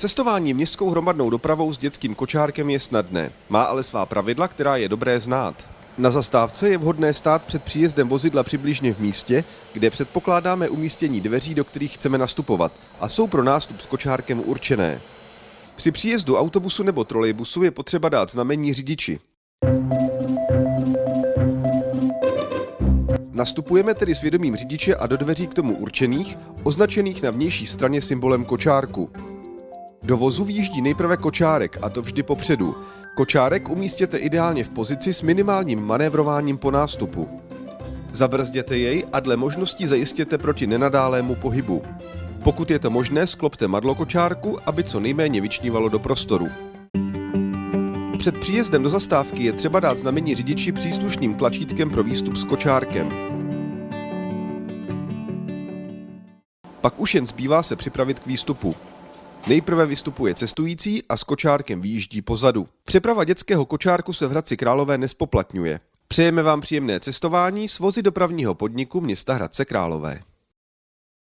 Cestování městskou hromadnou dopravou s dětským kočárkem je snadné, má ale svá pravidla, která je dobré znát. Na zastávce je vhodné stát před příjezdem vozidla přibližně v místě, kde předpokládáme umístění dveří, do kterých chceme nastupovat a jsou pro nástup s kočárkem určené. Při příjezdu autobusu nebo trolejbusu je potřeba dát znamení řidiči. Nastupujeme tedy s vědomím řidiče a do dveří k tomu určených, označených na vnější straně symbolem kočárku. Do vozu výjíždí nejprve kočárek, a to vždy popředu. Kočárek umístěte ideálně v pozici s minimálním manévrováním po nástupu. Zabrzděte jej a dle možností zajistěte proti nenadálému pohybu. Pokud je to možné, sklopte madlo kočárku, aby co nejméně vyčnívalo do prostoru. Před příjezdem do zastávky je třeba dát znamení řidiči příslušným tlačítkem pro výstup s kočárkem. Pak už jen zbývá se připravit k výstupu. Nejprve vystupuje cestující a s kočárkem výjíždí pozadu. Přeprava dětského kočárku se v Hradci Králové nespoplatňuje. Přejeme vám příjemné cestování s vozy dopravního podniku města Hradce Králové.